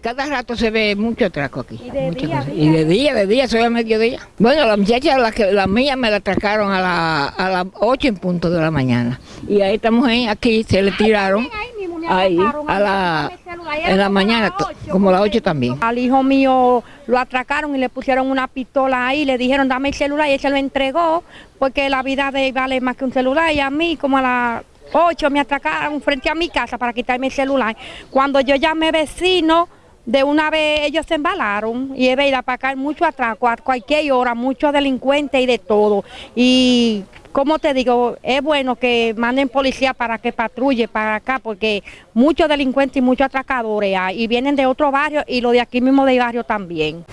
cada rato se ve mucho atraco aquí. ¿Y de día, día? Y de día, de día, soy a mediodía. Bueno, la muchacha, la, que, la mía me la atracaron a, la, a las 8 en punto de la mañana. Y ahí estamos ahí, aquí, se le tiraron. Ahí, a la, en la mañana, como las 8 también. Al hijo mío lo atracaron y le pusieron una pistola ahí, le dijeron dame el celular y él se lo entregó porque la vida de él vale más que un celular y a mí como a las 8 me atracaron frente a mi casa para quitarme el celular. Cuando yo llamé vecino, de una vez ellos se embalaron y es verdad, para acá hay mucho atraco, a cualquier hora, muchos delincuentes y de todo. Y como te digo, es bueno que manden policía para que patrulle para acá, porque muchos delincuentes y muchos atracadores hay, y vienen de otro barrio y los de aquí mismo del barrio también.